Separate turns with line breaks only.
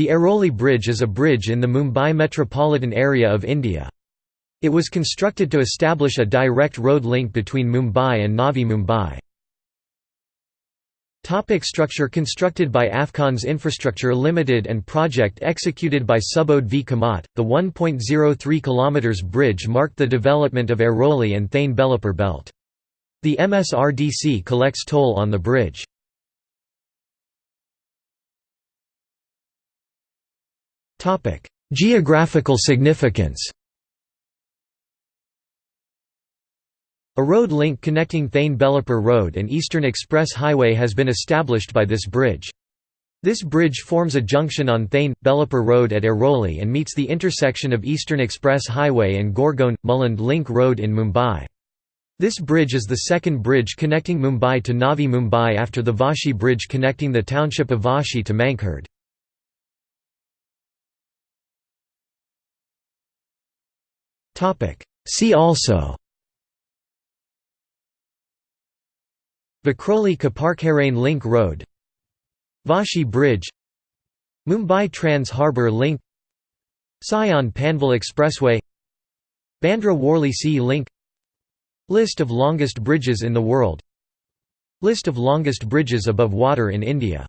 The Airoli Bridge is a bridge in the Mumbai metropolitan area of India. It was constructed to establish a direct road link between Mumbai and Navi Mumbai. Topic structure Constructed by Afcons Infrastructure Limited and project executed by Subodh V. Kamat, the 1.03 km bridge marked the development of Airoli and Thane Belapur belt. The MSRDC collects toll on the bridge. Geographical significance A road link connecting Thane Belapur Road and Eastern Express Highway has been established by this bridge. This bridge forms a junction on Thane Belapur Road at Airoli and meets the intersection of Eastern Express Highway and Goregaon Mulund Link Road in Mumbai. This bridge is the second bridge connecting Mumbai to Navi Mumbai after the Vashi Bridge connecting the township of Vashi to Mankhurd. See also. Vikhroli Koparkhairane Link Road. Vashi Bridge. Mumbai Trans Harbour Link. Sion Panvel Expressway. Bandra Worli Sea Link. List of longest bridges in the world. List of longest bridges above water in India